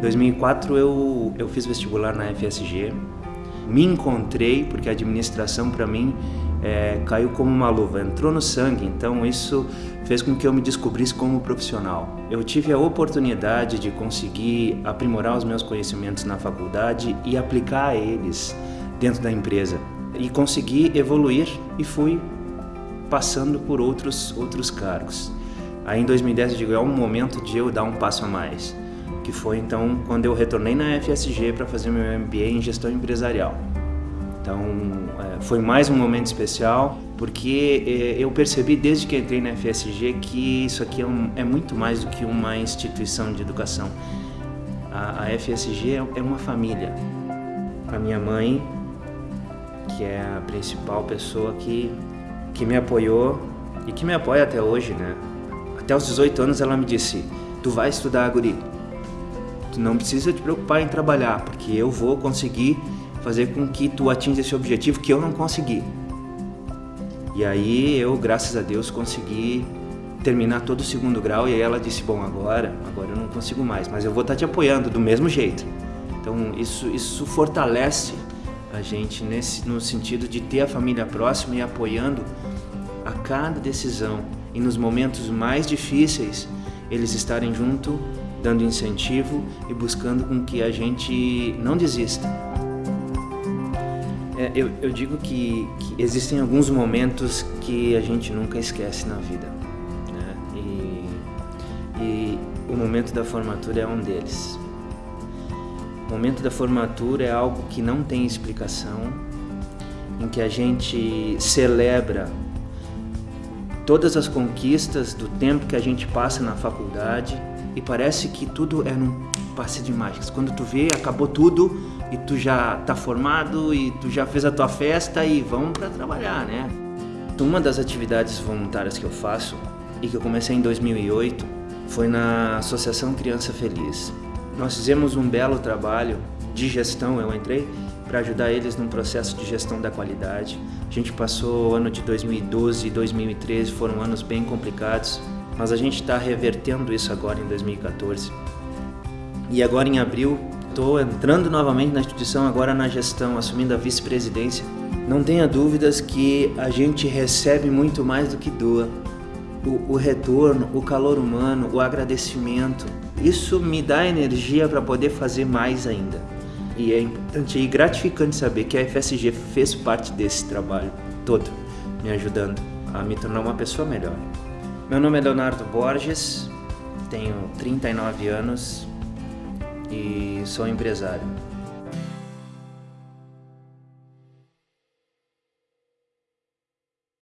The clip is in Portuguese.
Em 2004 eu, eu fiz vestibular na FSG, me encontrei porque a administração para mim é, caiu como uma luva, entrou no sangue, então isso fez com que eu me descobrisse como profissional. Eu tive a oportunidade de conseguir aprimorar os meus conhecimentos na faculdade e aplicar eles dentro da empresa. E consegui evoluir e fui passando por outros, outros cargos. Aí em 2010 eu digo, é um momento de eu dar um passo a mais, que foi então quando eu retornei na FSG para fazer meu MBA em gestão empresarial. Então é, foi mais um momento especial, porque é, eu percebi desde que entrei na FSG que isso aqui é, um, é muito mais do que uma instituição de educação. A, a FSG é, é uma família. A minha mãe, que é a principal pessoa que, que me apoiou e que me apoia até hoje, né? Até os 18 anos ela me disse, tu vai estudar, guri. Tu não precisa te preocupar em trabalhar, porque eu vou conseguir fazer com que tu atinja esse objetivo que eu não consegui. E aí eu, graças a Deus, consegui terminar todo o segundo grau e aí ela disse, bom, agora, agora eu não consigo mais, mas eu vou estar te apoiando do mesmo jeito. Então isso, isso fortalece a gente nesse, no sentido de ter a família próxima e apoiando a cada decisão e nos momentos mais difíceis eles estarem junto, dando incentivo e buscando com que a gente não desista. É, eu, eu, digo que, que, existem alguns momentos que a gente nunca esquece na vida. Né? E, e o momento da formatura é um deles. O momento da formatura é algo que não tem explicação, em que a gente celebra todas as conquistas do tempo que a gente passa na faculdade e parece que tudo é num passe de mágicas. Quando tu vê, acabou tudo e tu já tá formado e tu já fez a tua festa e vamos para trabalhar, né? Uma das atividades voluntárias que eu faço e que eu comecei em 2008 foi na Associação Criança Feliz. Nós fizemos um belo trabalho de gestão, eu entrei para ajudar eles num processo de gestão da qualidade. A gente passou o ano de 2012 e 2013, foram anos bem complicados, mas a gente está revertendo isso agora em 2014. E agora em abril Estou entrando novamente na instituição, agora na gestão, assumindo a vice-presidência. Não tenha dúvidas que a gente recebe muito mais do que doa. O, o retorno, o calor humano, o agradecimento, isso me dá energia para poder fazer mais ainda. E é importante e gratificante saber que a FSG fez parte desse trabalho todo, me ajudando a me tornar uma pessoa melhor. Meu nome é Leonardo Borges, tenho 39 anos, e sou empresário.